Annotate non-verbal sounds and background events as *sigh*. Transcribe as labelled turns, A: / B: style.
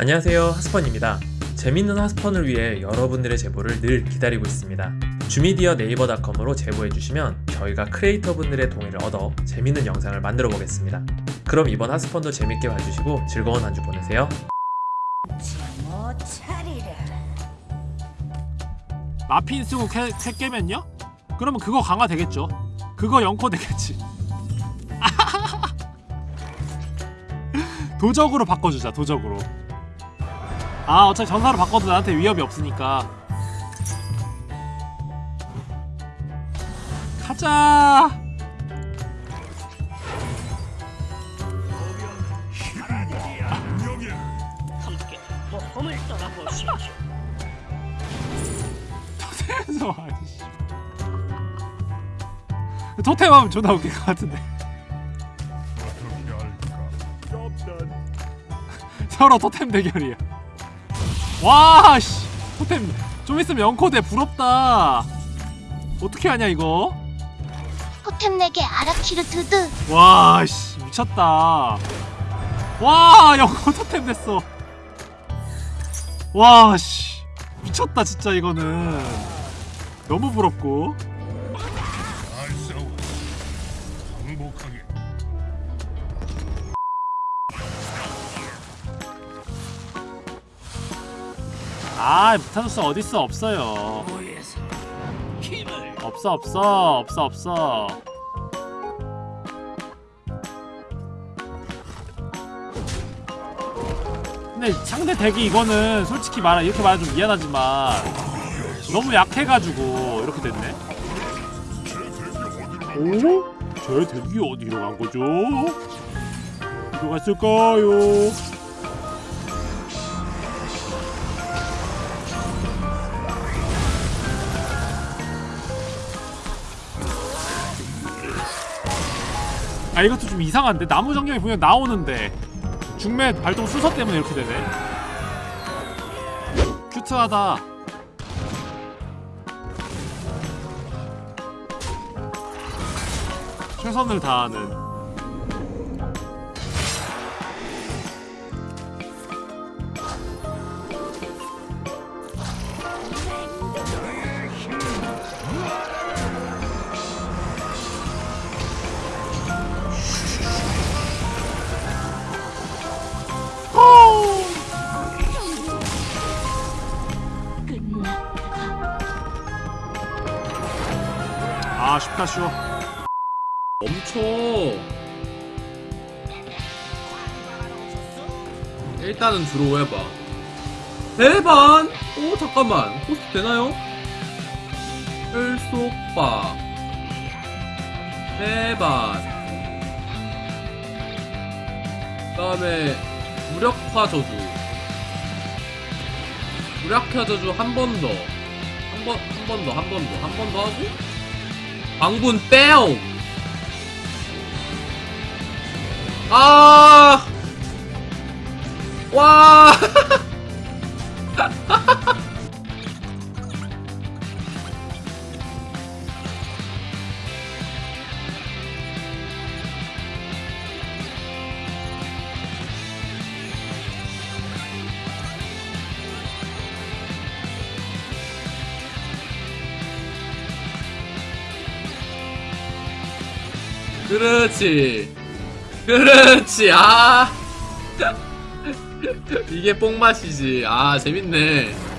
A: 안녕하세요 하스펀입니다. 재밌는 하스펀을 위해 여러분들의 제보를 늘 기다리고 있습니다. 주미디어 네이버닷컴으로 제보해주시면 저희가 크리에이터 분들의 동의를 얻어 재밌는 영상을 만들어 보겠습니다. 그럼 이번 하스펀도 재밌게 봐주시고 즐거운 한 주 보내세요.
B: 못 차리라.
C: 마핀 쓰고 캐, 캐 깨면요? 그러면 그거 강화 되겠죠. 그거 영코 되겠지. *laughs* 도적으로 바꿔주자 도적으로 아 어차피 전사로 바꿔도 나한테 위협이 없으니까. 가자. 토템에서 아니씨. 토템 하면 존나 웃길 것 같은데. 서로 토템 대결이야 와씨. 토템 좀 있으면 영코대 부럽다. 어떻게 하냐 이거?
D: 토템 내게 아라키르 드드.
C: 와씨. 미쳤다. 와 영코 토템 됐어. 와씨. 미쳤다 진짜 이거는. 너무 부럽고 아 무타누스 어딨어 없어요 없어 없어 없어 없어 근데 상대 덱이 이거는 솔직히 말하 이렇게 말하면 좀 미안하지만 너무 약해가지고 이렇게 됐네 오? 제 덱이 어디로 간 거죠? 어디로 갔을까요? 아 이것도 좀 이상한데? 나무 정령이 분명 나오는데. 중매 발동 순서 때문에 이렇게 되네. 큐트하다. 최선을 다하는 아 쉽다 쉬워
E: 멈춰. 일단은 들어오해봐. 대반. 오 잠깐만. 호스트 되나요? 혈속박. 대반. 그 다음에 무력화 저주. 무력화 저주 한 번 더. 한 번 한 번 더 한 번 더 한 번 더 하고 광분 빼옹. 아! 그렇지. 그렇지. 아. *laughs* 이게 뽕맛이지. 아, 재밌네.